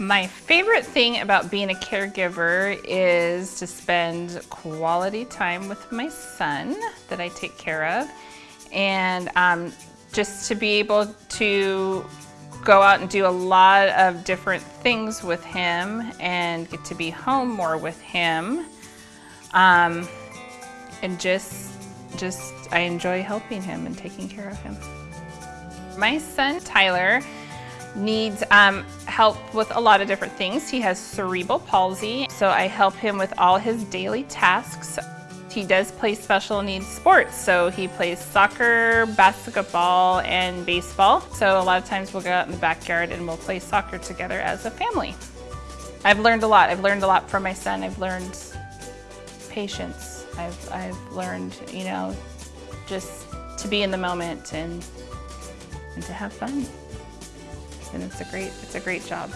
My favorite thing about being a caregiver is to spend quality time with my son that I take care of and um, just to be able to go out and do a lot of different things with him and get to be home more with him. Um, and just, just, I enjoy helping him and taking care of him. My son, Tyler, needs um, help with a lot of different things. He has cerebral palsy, so I help him with all his daily tasks. He does play special needs sports, so he plays soccer, basketball, and baseball. So a lot of times we'll go out in the backyard and we'll play soccer together as a family. I've learned a lot. I've learned a lot from my son. I've learned patience. I've, I've learned, you know, just to be in the moment and, and to have fun. And it's a great, it's a great job.